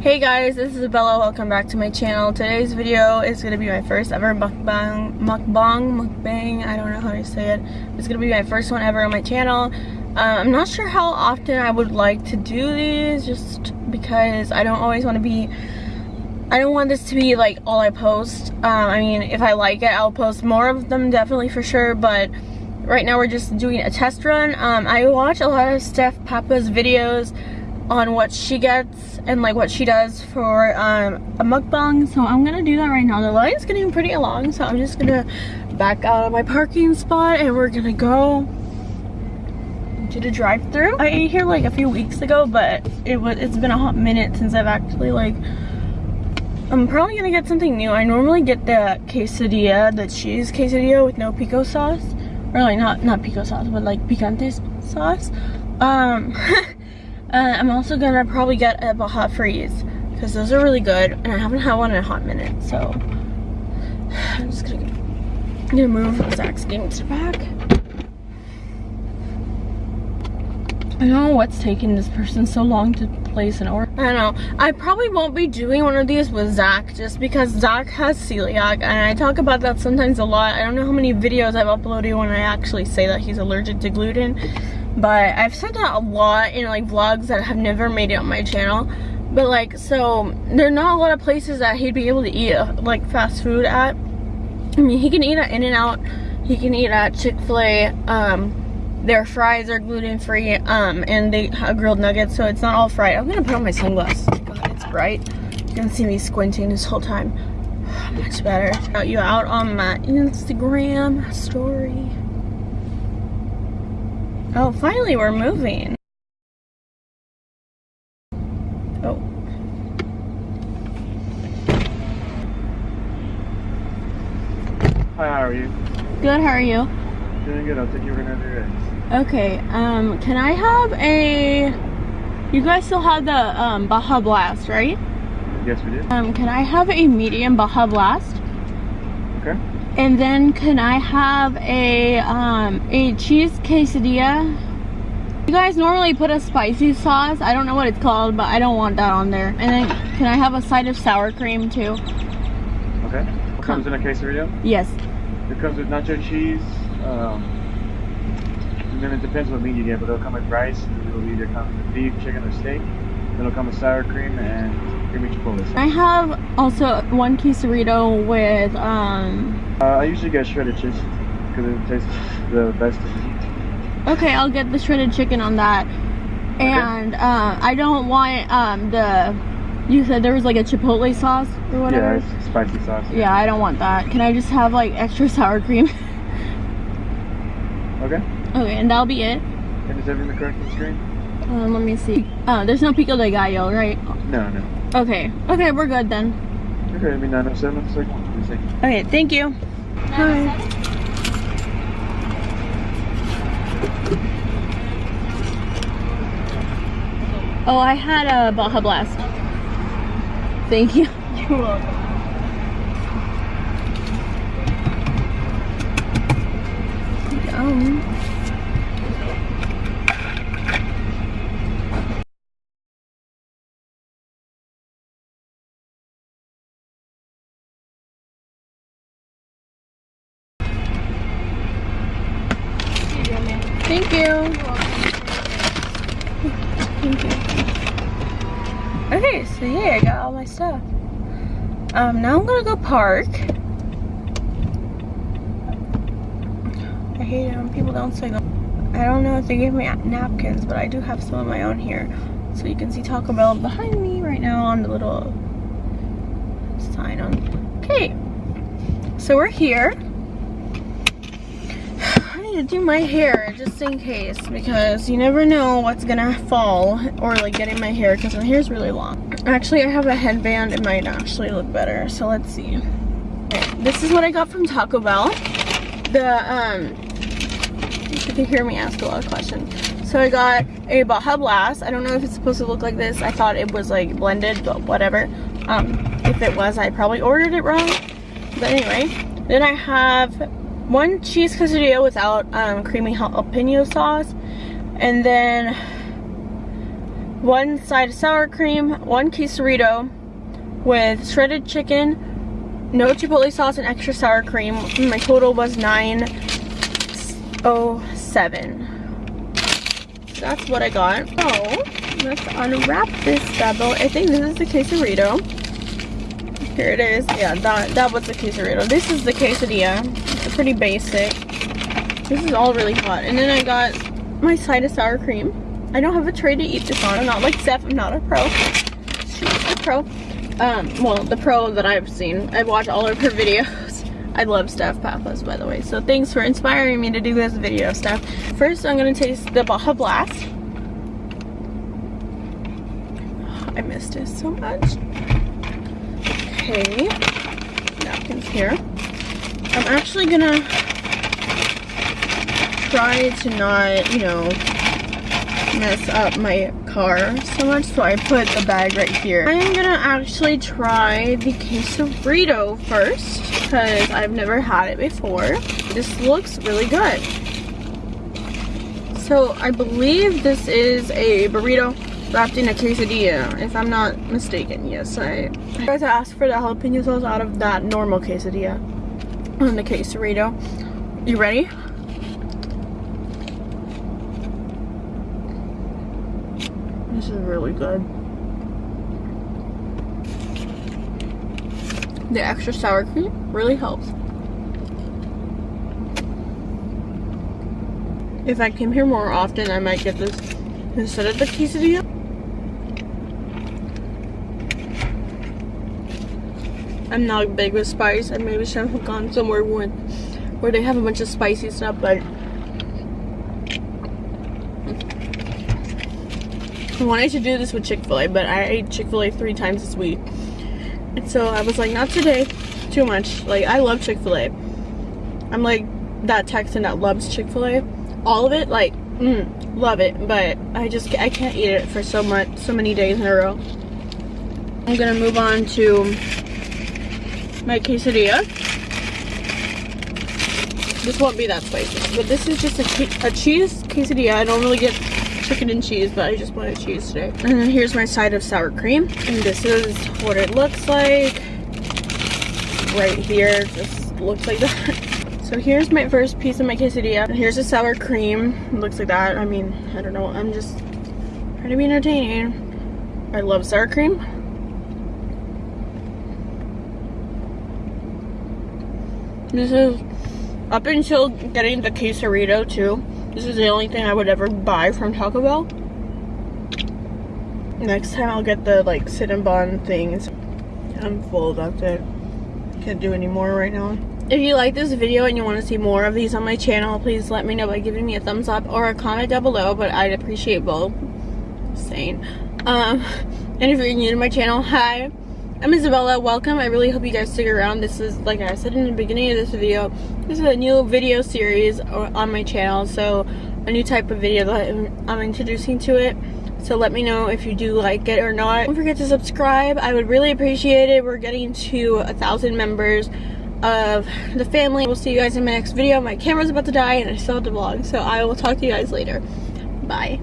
Hey guys, this is Bella. Welcome back to my channel. Today's video is going to be my first ever mukbang, mukbang, mukbang, I don't know how to say it. It's going to be my first one ever on my channel. Uh, I'm not sure how often I would like to do these just because I don't always want to be, I don't want this to be like all I post. Uh, I mean, if I like it, I'll post more of them definitely for sure, but right now we're just doing a test run. Um, I watch a lot of Steph Pappas' videos on what she gets and like what she does for um, a mukbang. So I'm gonna do that right now. The line's getting pretty long, so I'm just gonna back out of my parking spot and we're gonna go to the drive-through. I ate here like a few weeks ago, but it was it's been a hot minute since I've actually like I'm probably gonna get something new. I normally get the quesadilla, the cheese quesadilla with no pico sauce. Or like not not pico sauce, but like picante sauce. Um Uh, I'm also gonna probably get a Baja Freeze because those are really good and I haven't had one in a hot minute so I'm just gonna, I'm gonna move Zach's games back. I don't know what's taking this person so long to place an order. I don't know. I probably won't be doing one of these with Zach just because Zach has celiac and I talk about that sometimes a lot. I don't know how many videos I've uploaded when I actually say that he's allergic to gluten but I've said that a lot in like vlogs that have never made it on my channel. But like so there are not a lot of places that he'd be able to eat like fast food at. I mean he can eat at In-N-Out he can eat at Chick-fil-A um their fries are gluten-free um and they have grilled nuggets so it's not all fried. I'm gonna put on my sunglasses God, it's bright. You can see me squinting this whole time. Much better. Got you out on my Instagram story Oh, finally we're moving. Oh. Hi, how are you? Good, how are you? Doing good, I'll take you right over another Okay, um, can I have a... You guys still have the um, Baja Blast, right? Yes, we do. Um, can I have a medium Baja Blast? Okay. And then can I have a um, a cheese quesadilla? You guys normally put a spicy sauce. I don't know what it's called, but I don't want that on there. And then can I have a side of sour cream too? Okay. What comes in a quesadilla? Yes. It comes with nacho cheese. Um, and then it depends what meat you get, but it'll come with rice. It'll either come with beef, chicken, or steak. It'll come with sour cream and. I have also one quesarito with um uh, I usually get shredded cheese because it tastes the best. Okay, I'll get the shredded chicken on that. And okay. uh, I don't want um, the, you said there was like a chipotle sauce or whatever? Yeah, spicy sauce. Yeah. yeah, I don't want that. Can I just have like extra sour cream? okay. Okay, and that'll be it. And is everything correct on the screen? Um, let me see. Oh, there's no pico de gallo, right? No, no. Okay. Okay, we're good then. Okay, I mean 907, Okay, thank you. Hi. Oh, I had a Baja Blast. Thank you. You're welcome. Yum. Okay, so yeah, I got all my stuff. Um, now I'm gonna go park. I hate it when people don't say. I don't know if they gave me napkins, but I do have some of my own here. So you can see Taco Bell behind me right now on the little sign on. Okay, so we're here to do my hair just in case because you never know what's gonna fall or like get in my hair because my hair is really long. Actually, I have a headband. It might actually look better. So let's see. This is what I got from Taco Bell. The, um, you can hear me ask a lot of questions. So I got a Baja Blast. I don't know if it's supposed to look like this. I thought it was like blended, but whatever. Um, if it was, I probably ordered it wrong. But anyway, then I have one cheese quesadilla without um, creamy jalapeno sauce and then one side of sour cream, one quesarito with shredded chicken, no chipotle sauce, and extra sour cream. My total was 907. So that's what I got. Oh, let's unwrap this bad I think this is the quesarito. Here it is. Yeah, that, that was the quesarito. This is the quesadilla. Pretty basic. This is all really hot. And then I got my side of sour cream. I don't have a tray to eat this on. I'm not like Steph. I'm not a pro. She's a pro. Um, well, the pro that I've seen. I've watched all of her videos. I love Steph Pappas, by the way. So thanks for inspiring me to do this video, Steph. First, I'm going to taste the Baja Blast. I missed it so much. Okay. Napkins here. I'm actually to try to not, you know, mess up my car so much, so I put the bag right here. I'm gonna actually try the quesarito first, because I've never had it before. This looks really good. So I believe this is a burrito wrapped in a quesadilla, if I'm not mistaken. Yes, I, I ask for the jalapeno sauce out of that normal quesadilla on the quesarito. You ready? This is really good. The extra sour cream really helps. If I came here more often, I might get this instead of the quesadilla. I'm not big with spice. I maybe should have gone somewhere where, where they have a bunch of spicy stuff, but I wanted to do this with Chick-fil-A, but I ate Chick-fil-A three times this week. And so I was like, not today. Too much. Like, I love Chick-fil-A. I'm like that Texan that loves Chick-fil-A. All of it, like, mm, love it. But I just, I can't eat it for so much, so many days in a row. I'm gonna move on to my quesadilla. This won't be that spicy, but this is just a, a cheese quesadilla. I don't really get chicken and cheese, but I just wanted cheese today. And then here's my side of sour cream. And this is what it looks like. Right here, just looks like that. So here's my first piece of my quesadilla. And here's the sour cream. It looks like that. I mean, I don't know. I'm just trying to be entertaining. I love sour cream. This is up until getting the quesarito too. This is the only thing I would ever buy from Taco Bell. Next time I'll get the like Cinnabon things. I'm full, that's it. Can't do any more right now. If you like this video and you want to see more of these on my channel, please let me know by giving me a thumbs up or a comment down below, but I'd appreciate both. Sane. Um, and if you're new to my channel, hi. I'm Isabella, welcome. I really hope you guys stick around. This is, like I said in the beginning of this video, this is a new video series on my channel, so a new type of video that I'm introducing to it. So let me know if you do like it or not. Don't forget to subscribe. I would really appreciate it. We're getting to a thousand members of the family. We'll see you guys in my next video. My camera's about to die and I still have to vlog, so I will talk to you guys later. Bye.